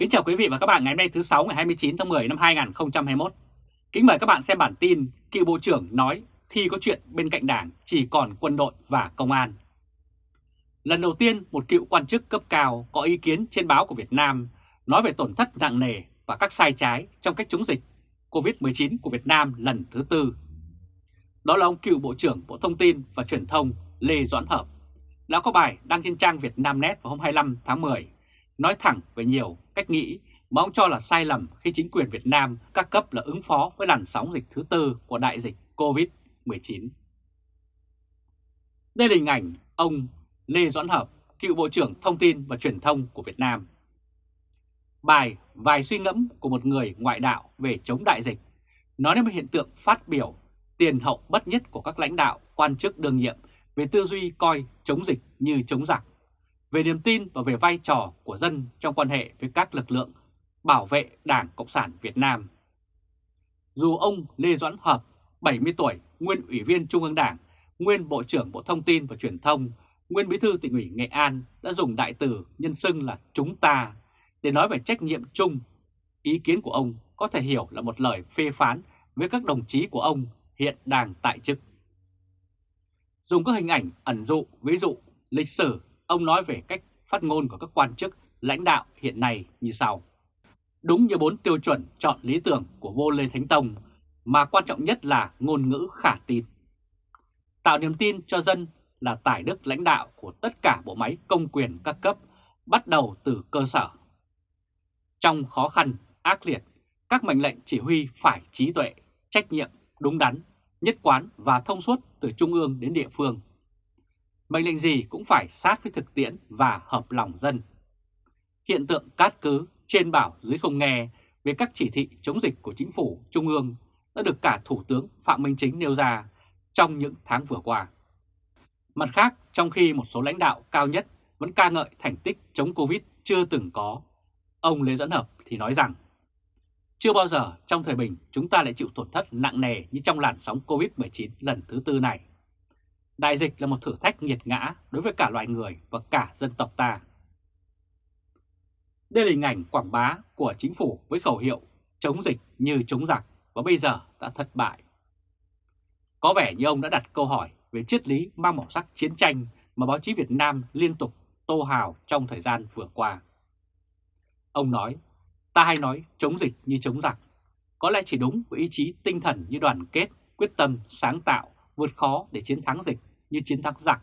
Kính chào quý vị và các bạn ngày hôm nay thứ 6 ngày 29 tháng 10 năm 2021. Kính mời các bạn xem bản tin cựu Bộ trưởng nói khi có chuyện bên cạnh đảng chỉ còn quân đội và công an. Lần đầu tiên một cựu quan chức cấp cao có ý kiến trên báo của Việt Nam nói về tổn thất nặng nề và các sai trái trong cách chống dịch COVID-19 của Việt Nam lần thứ tư. Đó là ông cựu Bộ trưởng Bộ Thông tin và Truyền thông Lê Doãn Hợp, đã có bài đăng trên trang Việt Nam Net vào hôm 25 tháng 10 nói thẳng về nhiều cách nghĩ mà ông cho là sai lầm khi chính quyền Việt Nam các cấp là ứng phó với làn sóng dịch thứ tư của đại dịch COVID-19. Đây là hình ảnh ông Lê Doãn Hợp, cựu Bộ trưởng Thông tin và Truyền thông của Việt Nam. Bài Vài suy ngẫm của một người ngoại đạo về chống đại dịch nói đến một hiện tượng phát biểu tiền hậu bất nhất của các lãnh đạo, quan chức đương nhiệm về tư duy coi chống dịch như chống giặc về niềm tin và về vai trò của dân trong quan hệ với các lực lượng bảo vệ Đảng Cộng sản Việt Nam. Dù ông Lê Doãn Hợp, 70 tuổi, nguyên ủy viên Trung ương Đảng, nguyên Bộ trưởng Bộ Thông tin và Truyền thông, nguyên bí thư tỉnh ủy Nghệ An đã dùng đại từ nhân xưng là chúng ta để nói về trách nhiệm chung. Ý kiến của ông có thể hiểu là một lời phê phán với các đồng chí của ông hiện đang tại chức. Dùng các hình ảnh ẩn dụ, ví dụ, lịch sử Ông nói về cách phát ngôn của các quan chức lãnh đạo hiện nay như sau. Đúng như bốn tiêu chuẩn chọn lý tưởng của vô Lê Thánh Tông, mà quan trọng nhất là ngôn ngữ khả tin. Tạo niềm tin cho dân là tài đức lãnh đạo của tất cả bộ máy công quyền các cấp, bắt đầu từ cơ sở. Trong khó khăn, ác liệt, các mệnh lệnh chỉ huy phải trí tuệ, trách nhiệm, đúng đắn, nhất quán và thông suốt từ trung ương đến địa phương mệnh lệnh gì cũng phải sát với thực tiễn và hợp lòng dân. Hiện tượng cát cứ trên bảo dưới không nghe về các chỉ thị chống dịch của chính phủ Trung ương đã được cả Thủ tướng Phạm Minh Chính nêu ra trong những tháng vừa qua. Mặt khác, trong khi một số lãnh đạo cao nhất vẫn ca ngợi thành tích chống Covid chưa từng có, ông Lê Dẫn Hợp thì nói rằng chưa bao giờ trong thời bình chúng ta lại chịu tổn thất nặng nề như trong làn sóng Covid-19 lần thứ tư này. Đại dịch là một thử thách nghiệt ngã đối với cả loài người và cả dân tộc ta. Đây là hình ảnh quảng bá của chính phủ với khẩu hiệu chống dịch như chống giặc và bây giờ đã thất bại. Có vẻ như ông đã đặt câu hỏi về triết lý mang màu sắc chiến tranh mà báo chí Việt Nam liên tục tô hào trong thời gian vừa qua. Ông nói, ta hay nói chống dịch như chống giặc, có lẽ chỉ đúng với ý chí tinh thần như đoàn kết, quyết tâm, sáng tạo, vượt khó để chiến thắng dịch như chiến thắng giặc.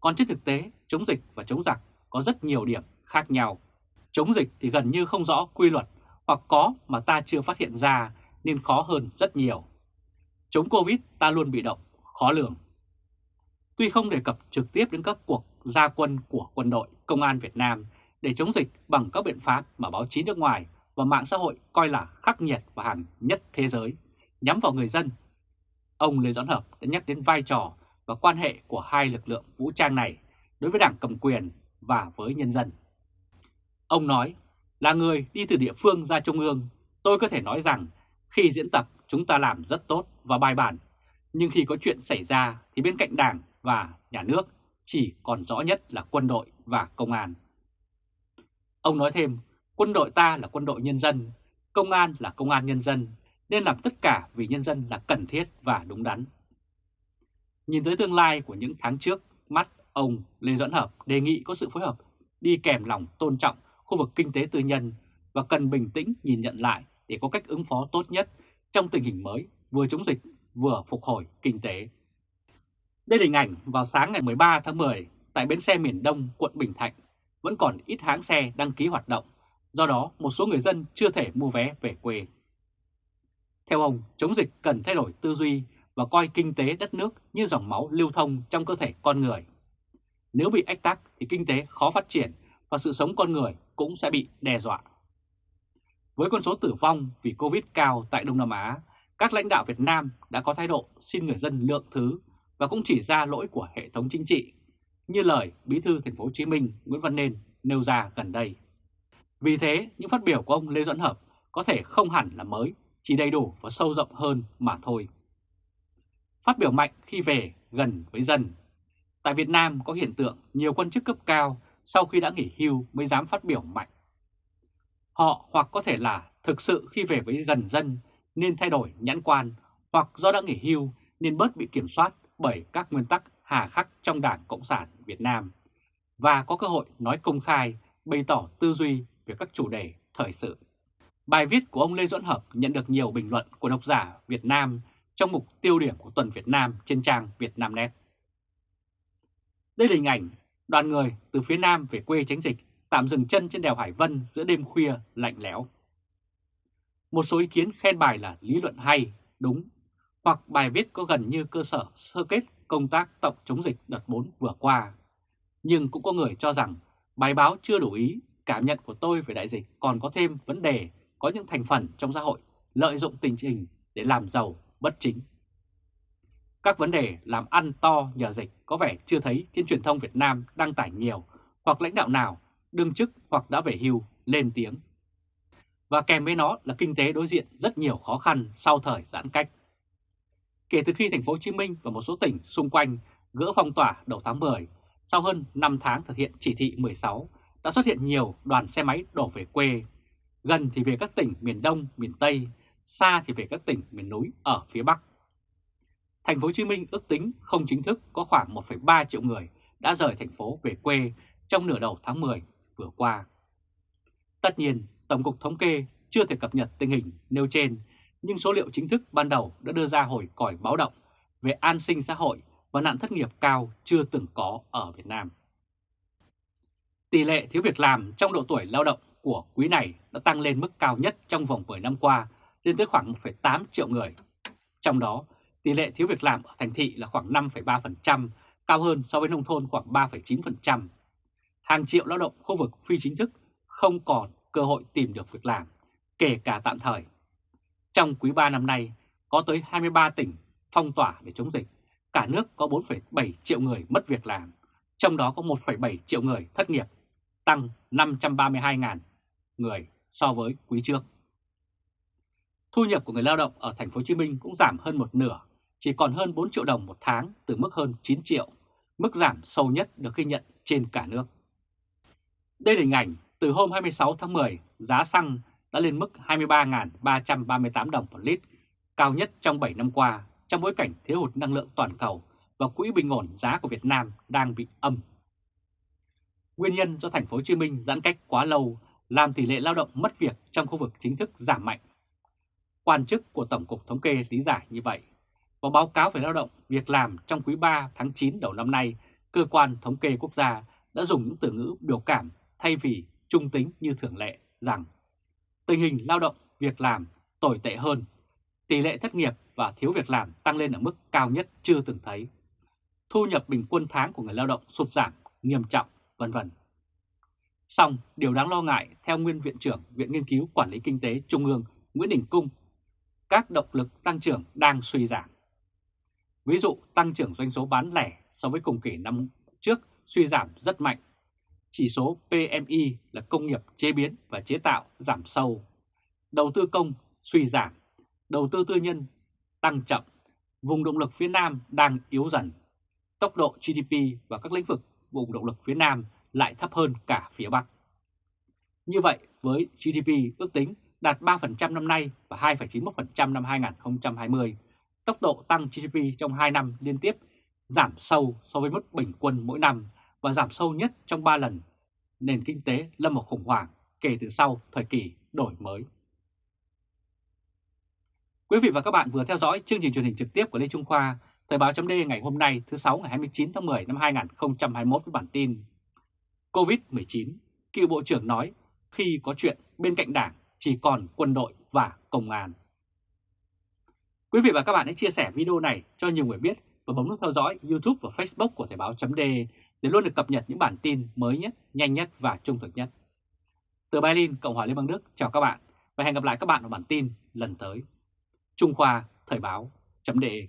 Còn trên thực tế, chống dịch và chống giặc có rất nhiều điểm khác nhau. Chống dịch thì gần như không rõ quy luật hoặc có mà ta chưa phát hiện ra nên khó hơn rất nhiều. Chống Covid ta luôn bị động, khó lường. Tuy không đề cập trực tiếp đến các cuộc gia quân của quân đội, công an Việt Nam để chống dịch bằng các biện pháp mà báo chí nước ngoài và mạng xã hội coi là khắc nghiệt và hàng nhất thế giới, nhắm vào người dân. Ông Lê Doãn Hợp đã nhắc đến vai trò và quan hệ của hai lực lượng vũ trang này đối với đảng cầm quyền và với nhân dân. Ông nói, là người đi từ địa phương ra trung ương, tôi có thể nói rằng khi diễn tập chúng ta làm rất tốt và bài bản, nhưng khi có chuyện xảy ra thì bên cạnh đảng và nhà nước chỉ còn rõ nhất là quân đội và công an. Ông nói thêm, quân đội ta là quân đội nhân dân, công an là công an nhân dân, nên làm tất cả vì nhân dân là cần thiết và đúng đắn. Nhìn tới tương lai của những tháng trước, mắt ông Lê Doãn Hợp đề nghị có sự phối hợp đi kèm lòng tôn trọng khu vực kinh tế tư nhân và cần bình tĩnh nhìn nhận lại để có cách ứng phó tốt nhất trong tình hình mới vừa chống dịch vừa phục hồi kinh tế. Đây là hình ảnh vào sáng ngày 13 tháng 10 tại bến xe miền Đông, quận Bình Thạnh vẫn còn ít hãng xe đăng ký hoạt động, do đó một số người dân chưa thể mua vé về quê. Theo ông, chống dịch cần thay đổi tư duy và coi kinh tế đất nước như dòng máu lưu thông trong cơ thể con người. Nếu bị ách tắc thì kinh tế khó phát triển và sự sống con người cũng sẽ bị đe dọa. Với con số tử vong vì Covid cao tại Đông Nam Á, các lãnh đạo Việt Nam đã có thái độ xin người dân lượng thứ và cũng chỉ ra lỗi của hệ thống chính trị, như lời Bí thư Thành phố Hồ Chí Minh Nguyễn Văn Nên nêu ra gần đây. Vì thế, những phát biểu của ông Lê Doãn Hợp có thể không hẳn là mới, chỉ đầy đủ và sâu rộng hơn mà thôi phát biểu mạnh khi về gần với dân. Tại Việt Nam có hiện tượng nhiều quan chức cấp cao sau khi đã nghỉ hưu mới dám phát biểu mạnh. Họ hoặc có thể là thực sự khi về với gần dân nên thay đổi nhãn quan, hoặc do đã nghỉ hưu nên bớt bị kiểm soát bởi các nguyên tắc hà khắc trong Đảng Cộng sản Việt Nam và có cơ hội nói công khai, bày tỏ tư duy về các chủ đề thời sự. Bài viết của ông Lê Duẩn Hợp nhận được nhiều bình luận của độc giả Việt Nam trong mục tiêu điểm của tuần Việt Nam trên trang Việt Nam Net. Đây là hình ảnh đoàn người từ phía Nam về quê tránh dịch tạm dừng chân trên đèo Hải Vân giữa đêm khuya lạnh lẽo. Một số ý kiến khen bài là lý luận hay, đúng, hoặc bài viết có gần như cơ sở sơ kết công tác tổng chống dịch đợt 4 vừa qua. Nhưng cũng có người cho rằng bài báo chưa đủ ý, cảm nhận của tôi về đại dịch còn có thêm vấn đề có những thành phần trong xã hội lợi dụng tình hình để làm giàu bất chính. Các vấn đề làm ăn to nhờ dịch có vẻ chưa thấy trên truyền thông Việt Nam đăng tải nhiều hoặc lãnh đạo nào đương chức hoặc đã về hưu lên tiếng. Và kèm với nó là kinh tế đối diện rất nhiều khó khăn sau thời giãn cách. Kể từ khi thành phố Hồ Chí Minh và một số tỉnh xung quanh gỡ phong tỏa đầu tháng 10, sau hơn 5 tháng thực hiện chỉ thị 16, đã xuất hiện nhiều đoàn xe máy đổ về quê, gần thì về các tỉnh miền Đông, miền Tây, xa thì về các tỉnh miền núi ở phía Bắc. Thành phố Hồ Chí Minh ước tính không chính thức có khoảng 1,3 triệu người đã rời thành phố về quê trong nửa đầu tháng 10 vừa qua. Tất nhiên, Tổng cục Thống kê chưa thể cập nhật tình hình nêu trên, nhưng số liệu chính thức ban đầu đã đưa ra hồi còi báo động về an sinh xã hội và nạn thất nghiệp cao chưa từng có ở Việt Nam. Tỷ lệ thiếu việc làm trong độ tuổi lao động của quý này đã tăng lên mức cao nhất trong vòng 10 năm qua, lên tới khoảng 1,8 triệu người. Trong đó, tỷ lệ thiếu việc làm ở thành thị là khoảng 5,3%, cao hơn so với nông thôn khoảng 3,9% hàng triệu lao động khu vực phi chính thức không còn cơ hội tìm được việc làm, kể cả tạm thời. Trong quý 3 năm nay, có tới 23 tỉnh phong tỏa để chống dịch, cả nước có 4,7 triệu người mất việc làm, trong đó có 1,7 triệu người thất nghiệp, tăng 532.000 người so với quý trước. Thu nhập của người lao động ở thành phố Hồ Chí Minh cũng giảm hơn một nửa, chỉ còn hơn 4 triệu đồng một tháng từ mức hơn 9 triệu, mức giảm sâu nhất được ghi nhận trên cả nước. Đây là hình ảnh từ hôm 26 tháng 10, giá xăng đã lên mức 23.338 đồng một lít, cao nhất trong 7 năm qua trong bối cảnh thiếu hụt năng lượng toàn cầu và quỹ bình ổn giá của Việt Nam đang bị âm. Nguyên nhân do thành phố Hồ Chí Minh giãn cách quá lâu làm tỷ lệ lao động mất việc trong khu vực chính thức giảm mạnh. Quan chức của Tổng cục Thống kê lý giải như vậy. Và báo cáo về lao động việc làm trong quý 3 tháng 9 đầu năm nay, Cơ quan Thống kê Quốc gia đã dùng những từ ngữ biểu cảm thay vì trung tính như thường lệ rằng tình hình lao động, việc làm tồi tệ hơn, tỷ lệ thất nghiệp và thiếu việc làm tăng lên ở mức cao nhất chưa từng thấy. Thu nhập bình quân tháng của người lao động sụt giảm nghiêm trọng, vân vân. Song, điều đáng lo ngại theo nguyên viện trưởng Viện Nghiên cứu Quản lý Kinh tế Trung ương Nguyễn Đình Cung, các động lực tăng trưởng đang suy giảm. Ví dụ tăng trưởng doanh số bán lẻ so với cùng kỳ năm trước suy giảm rất mạnh. Chỉ số PMI là công nghiệp chế biến và chế tạo giảm sâu, đầu tư công suy giảm, đầu tư tư nhân tăng chậm, vùng động lực phía Nam đang yếu dần, tốc độ GDP và các lĩnh vực vùng động lực phía Nam lại thấp hơn cả phía Bắc. Như vậy, với GDP ước tính đạt 3% năm nay và 2,91% năm 2020, tốc độ tăng GDP trong 2 năm liên tiếp giảm sâu so với mức bình quân mỗi năm và giảm sâu nhất trong 3 lần. Nền kinh tế lâm vào khủng hoảng kể từ sau thời kỳ đổi mới. Quý vị và các bạn vừa theo dõi chương trình truyền hình trực tiếp của Lê Trung Khoa, Thời báo chấm ngày hôm nay thứ 6 ngày 29 tháng 10 năm 2021 với bản tin COVID-19, cựu Bộ trưởng nói khi có chuyện bên cạnh đảng chỉ còn quân đội và công an. Quý vị và các bạn hãy chia sẻ video này cho nhiều người biết và bấm nút theo dõi YouTube và Facebook của Thời báo chấm để luôn được cập nhật những bản tin mới nhất, nhanh nhất và trung thực nhất. Từ Berlin, Cộng hòa Liên bang Đức, chào các bạn và hẹn gặp lại các bạn ở bản tin lần tới. Trung Khoa Thời báo.de